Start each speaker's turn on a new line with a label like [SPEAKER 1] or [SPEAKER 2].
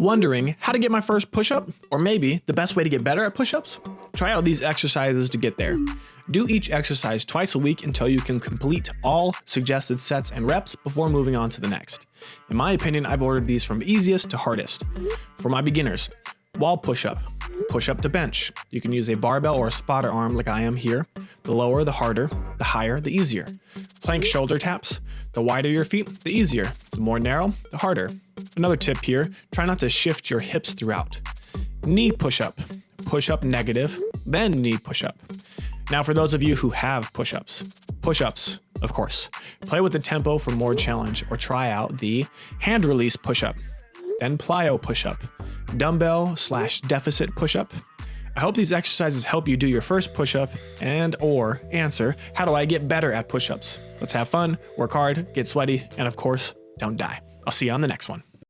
[SPEAKER 1] Wondering how to get my first push up? Or maybe the best way to get better at push ups? Try out these exercises to get there. Do each exercise twice a week until you can complete all suggested sets and reps before moving on to the next. In my opinion, I've ordered these from easiest to hardest. For my beginners, wall push up, push up to bench. You can use a barbell or a spotter arm like I am here. The lower, the harder, the higher, the easier. Plank shoulder taps. The wider your feet, the easier. The more narrow, the harder. Another tip here, try not to shift your hips throughout. Knee push-up, push-up negative, then knee push-up. Now for those of you who have push-ups, push-ups, of course. Play with the tempo for more challenge or try out the hand release push-up, then plyo push-up, dumbbell slash deficit push-up. I hope these exercises help you do your first push-up and or answer, how do I get better at push-ups? Let's have fun, work hard, get sweaty, and of course, don't die. I'll see you on the next one.